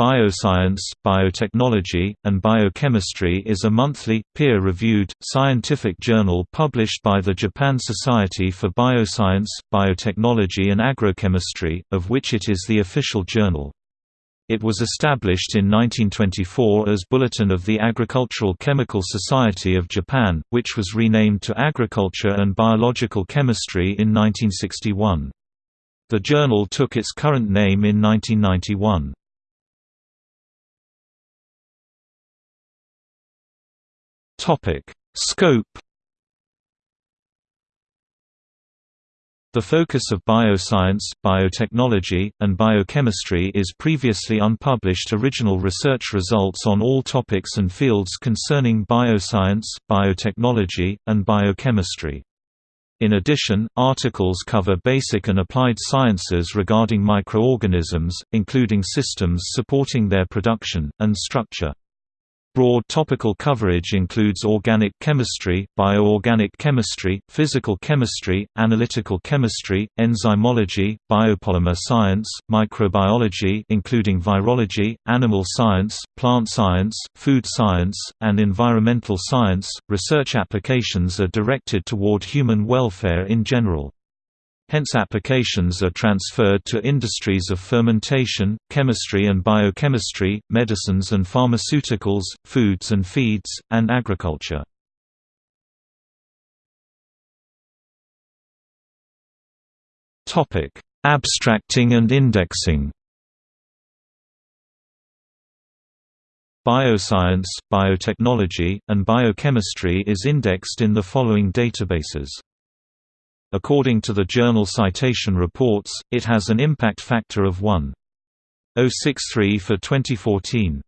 Bioscience, Biotechnology, and Biochemistry is a monthly, peer-reviewed, scientific journal published by the Japan Society for Bioscience, Biotechnology and Agrochemistry, of which it is the official journal. It was established in 1924 as Bulletin of the Agricultural Chemical Society of Japan, which was renamed to Agriculture and Biological Chemistry in 1961. The journal took its current name in 1991. Topic: Scope The focus of bioscience, biotechnology, and biochemistry is previously unpublished original research results on all topics and fields concerning bioscience, biotechnology, and biochemistry. In addition, articles cover basic and applied sciences regarding microorganisms, including systems supporting their production, and structure. Broad topical coverage includes organic chemistry, bioorganic chemistry, physical chemistry, analytical chemistry, enzymology, biopolymer science, microbiology including virology, animal science, plant science, food science, and environmental science. Research applications are directed toward human welfare in general. Hence applications are transferred to industries of fermentation, chemistry and biochemistry, medicines and pharmaceuticals, foods and feeds, and agriculture. Abstracting and indexing Bioscience, biotechnology, and biochemistry is indexed in the following databases According to the Journal Citation Reports, it has an impact factor of 1.063 for 2014.